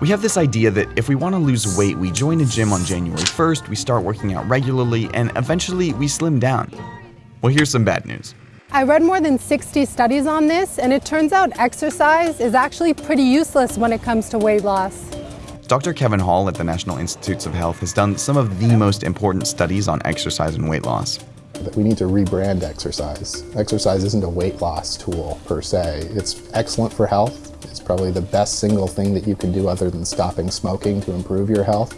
We have this idea that if we want to lose weight, we join a gym on January 1st, we start working out regularly, and eventually we slim down. Well, here's some bad news. I read more than 60 studies on this, and it turns out exercise is actually pretty useless when it comes to weight loss. Dr. Kevin Hall at the National Institutes of Health has done some of the most important studies on exercise and weight loss. We need to rebrand exercise. Exercise isn't a weight loss tool per se. It's excellent for health, it's probably the best single thing that you can do other than stopping smoking to improve your health.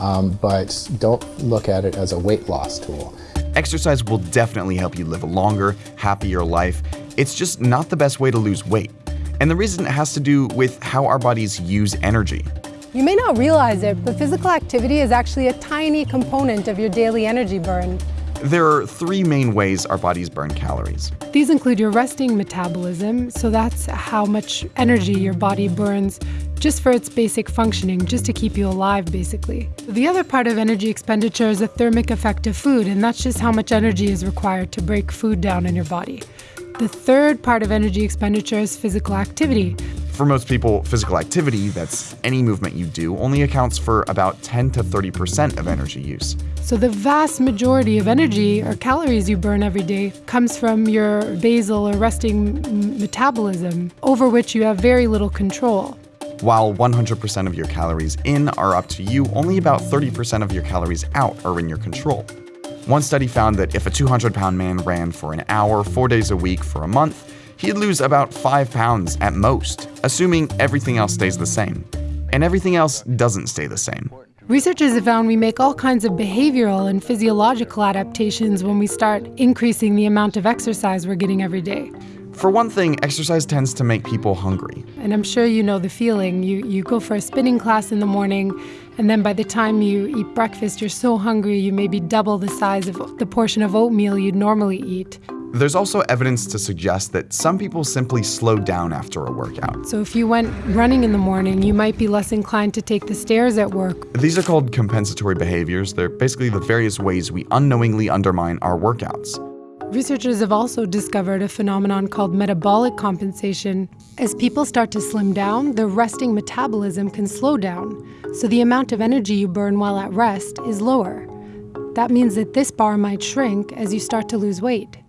Um, but don't look at it as a weight loss tool. Exercise will definitely help you live a longer, happier life. It's just not the best way to lose weight. And the reason it has to do with how our bodies use energy. You may not realize it, but physical activity is actually a tiny component of your daily energy burn. There are three main ways our bodies burn calories. These include your resting metabolism, so that's how much energy your body burns just for its basic functioning, just to keep you alive, basically. The other part of energy expenditure is the thermic effect of food, and that's just how much energy is required to break food down in your body. The third part of energy expenditure is physical activity. For most people, physical activity, that's any movement you do, only accounts for about 10 to 30% of energy use. So the vast majority of energy or calories you burn every day comes from your basal or resting metabolism, over which you have very little control. While 100% of your calories in are up to you, only about 30% of your calories out are in your control. One study found that if a 200 pound man ran for an hour, four days a week for a month, he'd lose about 5 pounds at most, assuming everything else stays the same. And everything else doesn't stay the same. Researchers have found we make all kinds of behavioral and physiological adaptations when we start increasing the amount of exercise we're getting every day. For one thing, exercise tends to make people hungry. And I'm sure you know the feeling. You, you go for a spinning class in the morning, and then by the time you eat breakfast, you're so hungry you maybe double the size of the portion of oatmeal you'd normally eat. There's also evidence to suggest that some people simply slow down after a workout. So if you went running in the morning, you might be less inclined to take the stairs at work. These are called compensatory behaviors. They're basically the various ways we unknowingly undermine our workouts. Researchers have also discovered a phenomenon called metabolic compensation. As people start to slim down, their resting metabolism can slow down, so the amount of energy you burn while at rest is lower. That means that this bar might shrink as you start to lose weight.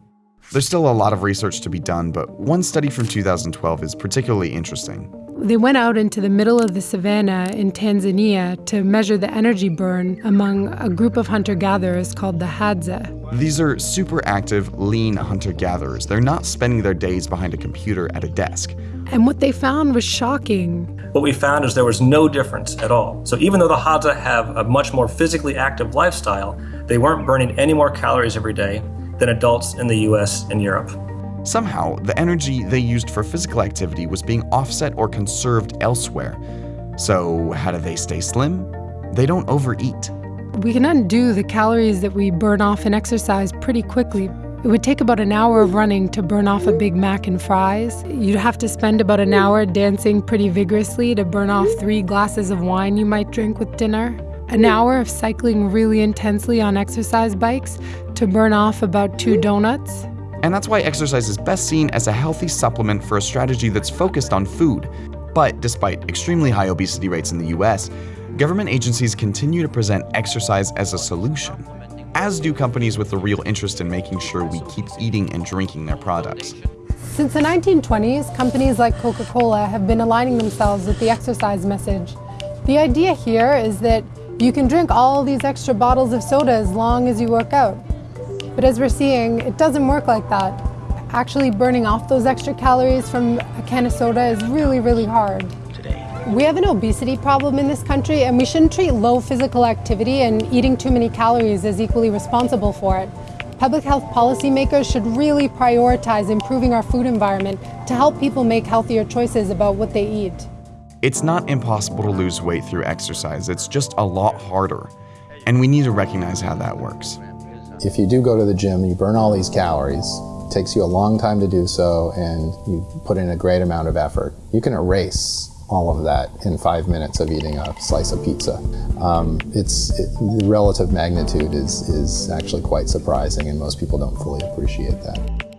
There's still a lot of research to be done, but one study from 2012 is particularly interesting. They went out into the middle of the savannah in Tanzania to measure the energy burn among a group of hunter gatherers called the Hadza. These are super active, lean hunter gatherers. They're not spending their days behind a computer at a desk. And what they found was shocking. What we found is there was no difference at all. So even though the Hadza have a much more physically active lifestyle, they weren't burning any more calories every day than adults in the US and Europe. Somehow, the energy they used for physical activity was being offset or conserved elsewhere. So, how do they stay slim? They don't overeat. We can undo the calories that we burn off in exercise pretty quickly. It would take about an hour of running to burn off a Big Mac and fries. You'd have to spend about an hour dancing pretty vigorously to burn off three glasses of wine you might drink with dinner. An hour of cycling really intensely on exercise bikes to burn off about two donuts. And that's why exercise is best seen as a healthy supplement for a strategy that's focused on food. But despite extremely high obesity rates in the US, government agencies continue to present exercise as a solution, as do companies with a real interest in making sure we keep eating and drinking their products. Since the 1920s, companies like Coca-Cola have been aligning themselves with the exercise message. The idea here is that you can drink all these extra bottles of soda as long as you work out. But as we're seeing, it doesn't work like that. Actually burning off those extra calories from a can of soda is really, really hard. We have an obesity problem in this country and we shouldn't treat low physical activity and eating too many calories as equally responsible for it. Public health policymakers should really prioritize improving our food environment to help people make healthier choices about what they eat. It's not impossible to lose weight through exercise, it's just a lot harder. And we need to recognize how that works. If you do go to the gym, you burn all these calories, it takes you a long time to do so, and you put in a great amount of effort. You can erase all of that in five minutes of eating a slice of pizza. Um, it's it, the relative magnitude is is actually quite surprising, and most people don't fully appreciate that.